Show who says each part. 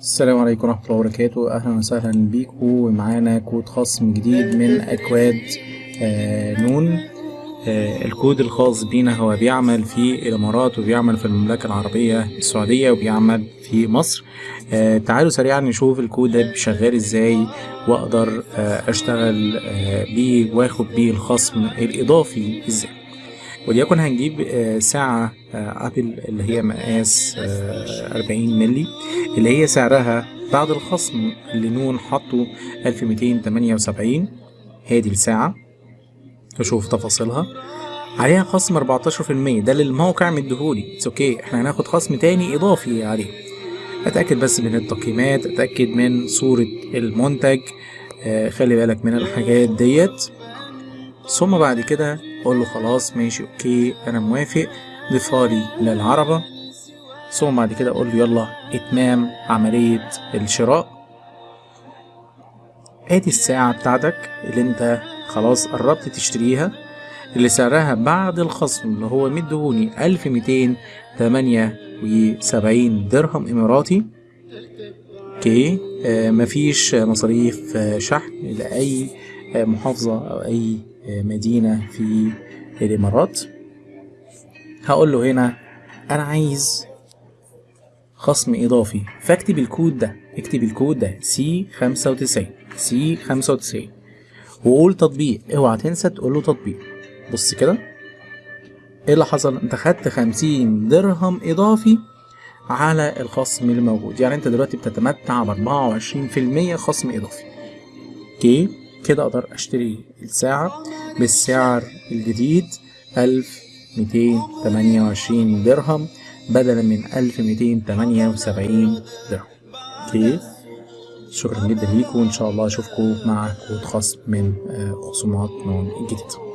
Speaker 1: السلام عليكم ورحمة الله وبركاته. أهلا وسهلا بيكم. ومعانا كود خصم جديد من أكواد آه نون. آه الكود الخاص بينا هو بيعمل في الإمارات وبيعمل في المملكة العربية السعودية وبيعمل في مصر. آه تعالوا سريعا نشوف الكود ده شغال إزاي وأقدر آه أشتغل آه بيه وآخد بيه الخصم الإضافي إزاي. وليكن هنجيب آه، ساعة آه، Apple اللي هي مقاس آه، 40 ملي اللي هي سعرها بعد الخصم اللي نون حطه 1278 هادي الساعة. نشوف تفاصيلها. عليها خصم 14% ده اللي الموقع مديهولي. it's okay إحنا هناخد خصم تاني إضافي عليه. أتأكد بس من التقييمات. أتأكد من صورة المنتج. آه، خلي بالك من الحاجات ديت. ثم بعد كده أقول له خلاص ماشي okay أنا موافق ضيفها لي للعربة. ثم بعد كده أقول له يلا إتمام عملية الشراء. ادي الساعة بتاعتك اللي أنت خلاص قربت تشتريها اللي سعرها بعد الخصم اللي هو مدهوني ألف ميتين تمانية وسبعين درهم إماراتي. أوكي آه مفيش مصاريف آه، شحن لأي آه، محافظة أو أي مدينة في الإمارات. هقول له هنا أنا عايز خصم إضافي. فاكتب الكود ده اكتب الكود ده C خمسة وتسعين C خمسة وتسعين. وقول تطبيق. اوعى تنسى تقول له تطبيق. بص كده. إيه اللي حصل؟ انت خدت خمسين درهم إضافي على الخصم اللي موجود يعني انت دلوقتي بتتمتع في المية خصم إضافي. okay؟ كده أقدر أشتري الساعة. بالسعر الجديد ألف ميتين تمانية وعشرين درهم بدلا من ألف ميتين تمانية وسبعين درهم. okay. شكرا جدا ليكم وإن شاء الله أشوفكم مع كود خصم من آه، خصومات نون الجديد